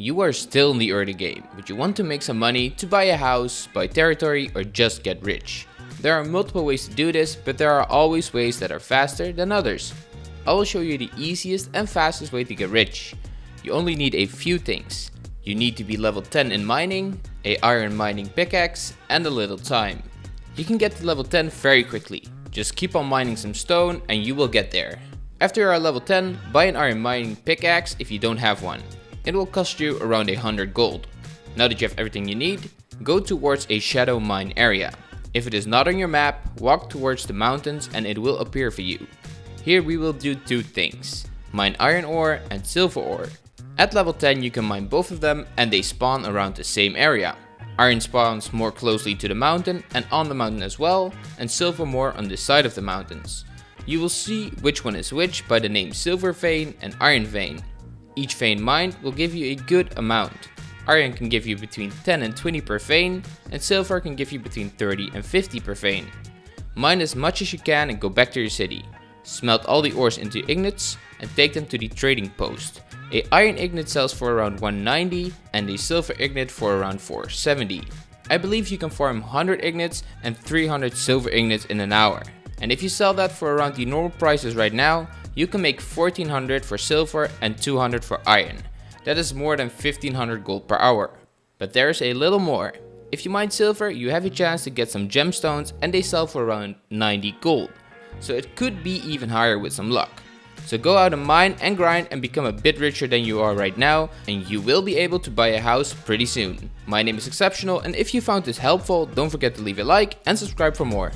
You are still in the early game, but you want to make some money to buy a house, buy territory or just get rich. There are multiple ways to do this, but there are always ways that are faster than others. I will show you the easiest and fastest way to get rich. You only need a few things. You need to be level 10 in mining, a iron mining pickaxe and a little time. You can get to level 10 very quickly. Just keep on mining some stone and you will get there. After you are level 10, buy an iron mining pickaxe if you don't have one. It will cost you around 100 gold. Now that you have everything you need, go towards a shadow mine area. If it is not on your map, walk towards the mountains and it will appear for you. Here we will do two things, mine iron ore and silver ore. At level 10 you can mine both of them and they spawn around the same area. Iron spawns more closely to the mountain and on the mountain as well, and silver more on the side of the mountains. You will see which one is which by the name silver vein and iron vein. Each vein mined will give you a good amount. Iron can give you between 10 and 20 per vein, and silver can give you between 30 and 50 per vein. Mine as much as you can and go back to your city. Smelt all the ores into ignits and take them to the trading post. A iron ingot sells for around 190 and a silver ingot for around 470. I believe you can farm 100 ignits and 300 silver ignits in an hour. And if you sell that for around the normal prices right now, you can make 1400 for silver and 200 for iron. That is more than 1500 gold per hour. But there's a little more. If you mine silver, you have a chance to get some gemstones and they sell for around 90 gold. So it could be even higher with some luck. So go out and mine and grind and become a bit richer than you are right now and you will be able to buy a house pretty soon. My name is Exceptional and if you found this helpful, don't forget to leave a like and subscribe for more.